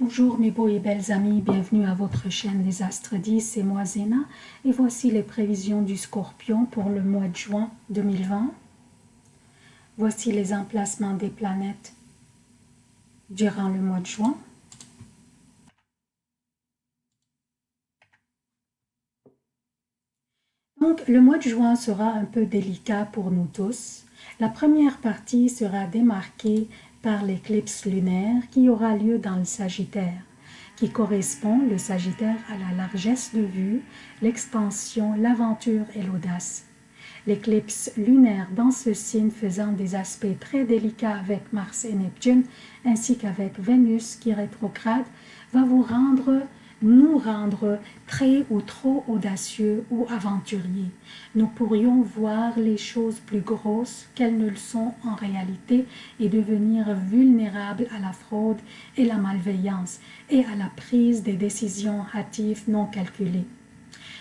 Bonjour mes beaux et belles amis, bienvenue à votre chaîne Les Astres 10, c'est moi Zéna et voici les prévisions du Scorpion pour le mois de juin 2020. Voici les emplacements des planètes durant le mois de juin. Donc le mois de juin sera un peu délicat pour nous tous. La première partie sera démarquée par l'éclipse lunaire qui aura lieu dans le Sagittaire, qui correspond, le Sagittaire, à la largesse de vue, l'expansion, l'aventure et l'audace. L'éclipse lunaire dans ce signe faisant des aspects très délicats avec Mars et Neptune, ainsi qu'avec Vénus qui rétrograde, va vous rendre nous rendre très ou trop audacieux ou aventuriers. Nous pourrions voir les choses plus grosses qu'elles ne le sont en réalité et devenir vulnérables à la fraude et la malveillance et à la prise des décisions hâtives non calculées.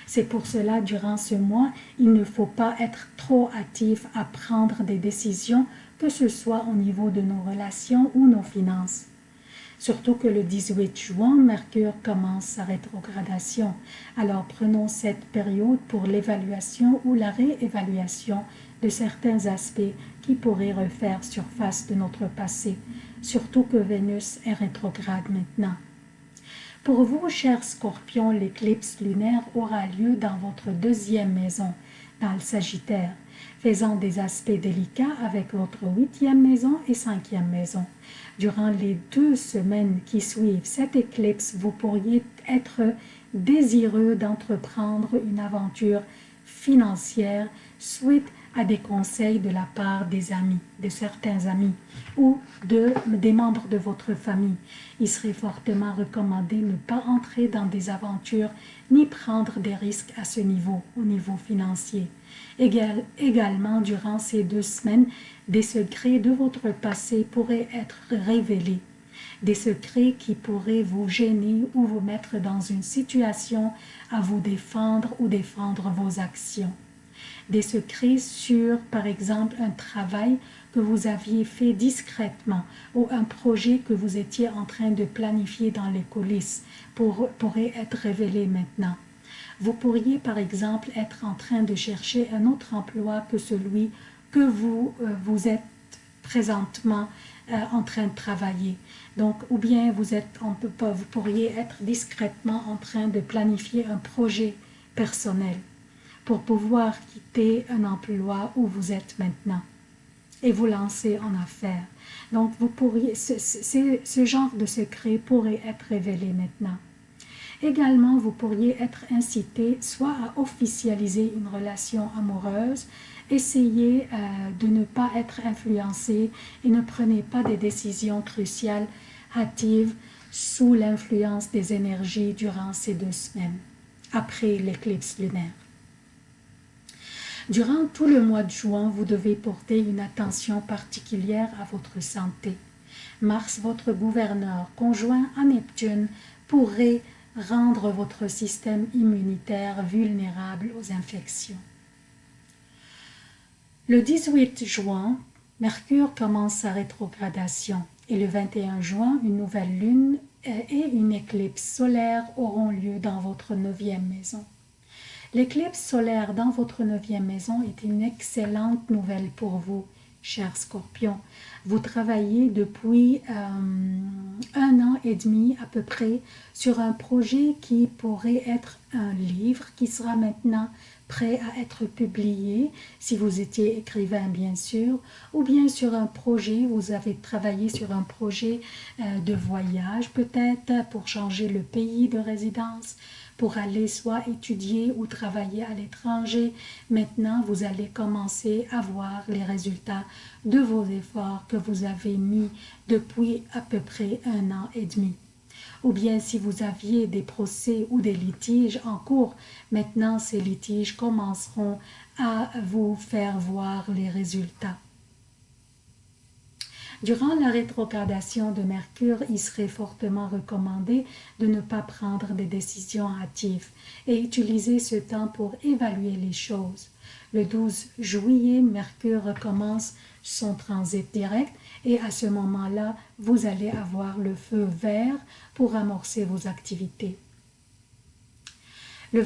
C'est pour cela, durant ce mois, il ne faut pas être trop hâtif à prendre des décisions, que ce soit au niveau de nos relations ou nos finances. Surtout que le 18 juin, Mercure commence sa rétrogradation. Alors prenons cette période pour l'évaluation ou la réévaluation de certains aspects qui pourraient refaire surface de notre passé, surtout que Vénus est rétrograde maintenant. Pour vous, chers scorpions, l'éclipse lunaire aura lieu dans votre deuxième maison, dans le Sagittaire faisant des aspects délicats avec votre huitième maison et cinquième maison. Durant les deux semaines qui suivent cette éclipse, vous pourriez être désireux d'entreprendre une aventure financière suite à des conseils de la part des amis, de certains amis ou de, des membres de votre famille. Il serait fortement recommandé de ne pas entrer dans des aventures ni prendre des risques à ce niveau, au niveau financier. Également, durant ces deux semaines, des secrets de votre passé pourraient être révélés des secrets qui pourraient vous gêner ou vous mettre dans une situation à vous défendre ou défendre vos actions des secrets sur, par exemple, un travail que vous aviez fait discrètement ou un projet que vous étiez en train de planifier dans les coulisses pour, pourrait être révélé maintenant. Vous pourriez, par exemple, être en train de chercher un autre emploi que celui que vous, euh, vous êtes présentement euh, en train de travailler. Donc, ou bien vous, êtes, on peut pas, vous pourriez être discrètement en train de planifier un projet personnel pour pouvoir quitter un emploi où vous êtes maintenant et vous lancer en affaires. Donc, vous pourriez, ce, ce genre de secret pourrait être révélé maintenant. Également, vous pourriez être incité soit à officialiser une relation amoureuse, essayez euh, de ne pas être influencé et ne prenez pas des décisions cruciales, hâtives, sous l'influence des énergies durant ces deux semaines, après l'éclipse lunaire. Durant tout le mois de juin, vous devez porter une attention particulière à votre santé. Mars, votre gouverneur, conjoint à Neptune, pourrait rendre votre système immunitaire vulnérable aux infections. Le 18 juin, Mercure commence sa rétrogradation et le 21 juin, une nouvelle lune et une éclipse solaire auront lieu dans votre neuvième maison. L'éclipse solaire dans votre neuvième maison est une excellente nouvelle pour vous, cher scorpion. Vous travaillez depuis euh, un an et demi à peu près sur un projet qui pourrait être un livre qui sera maintenant prêt à être publié, si vous étiez écrivain bien sûr, ou bien sur un projet, vous avez travaillé sur un projet euh, de voyage peut-être pour changer le pays de résidence, pour aller soit étudier ou travailler à l'étranger. Maintenant, vous allez commencer à voir les résultats de vos efforts que vous avez mis depuis à peu près un an et demi. Ou bien si vous aviez des procès ou des litiges en cours, maintenant ces litiges commenceront à vous faire voir les résultats. Durant la rétrogradation de Mercure, il serait fortement recommandé de ne pas prendre des décisions hâtives et utiliser ce temps pour évaluer les choses. Le 12 juillet, Mercure recommence son transit direct Et à ce moment-là, vous allez avoir le feu vert pour amorcer vos activités. Le,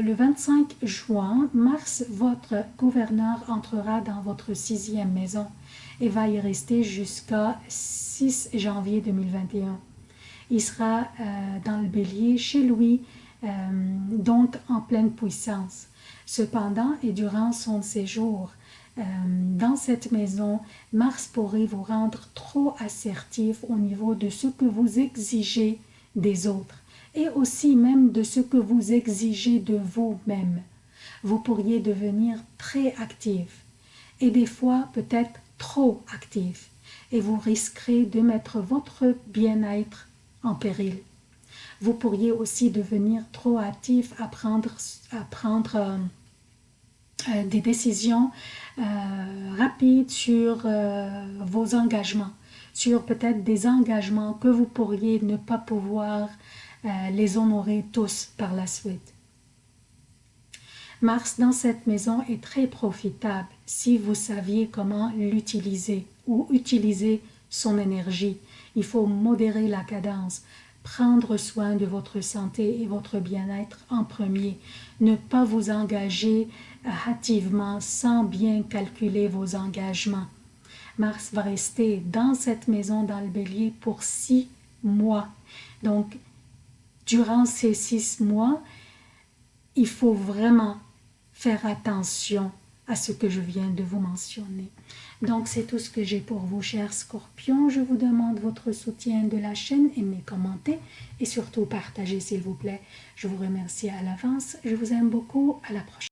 le 25 juin, Mars, votre gouverneur, entrera dans votre sixième maison et va y rester jusqu'à 6 janvier 2021. Il sera euh, dans le bélier chez lui, euh, donc en pleine puissance. Cependant, et durant son séjour euh, dans cette maison, Mars pourrait vous rendre trop assertif au niveau de ce que vous exigez des autres et aussi même de ce que vous exigez de vous-même. Vous pourriez devenir très actif et des fois peut-être trop actif et vous risquerez de mettre votre bien-être en péril. Vous pourriez aussi devenir trop actif à prendre, à prendre euh, des décisions euh, rapides sur vos engagements, sur peut-être des engagements que vous pourriez ne pas pouvoir les honorer tous par la suite. Mars dans cette maison est très profitable si vous saviez comment l'utiliser ou utiliser son énergie. Il faut modérer la cadence, prendre soin de votre santé et votre bien-être en premier, ne pas vous engager hâtivement sans bien calculer vos engagements. Mars va rester dans cette maison dans le bélier pour six mois. Donc, durant ces six mois, il faut vraiment faire attention à ce que je viens de vous mentionner. Donc c'est tout ce que j'ai pour vous, chers scorpions. Je vous demande votre soutien de la chaîne, aimez, commentez et surtout partagez s'il vous plaît. Je vous remercie à l'avance. Je vous aime beaucoup. À la prochaine.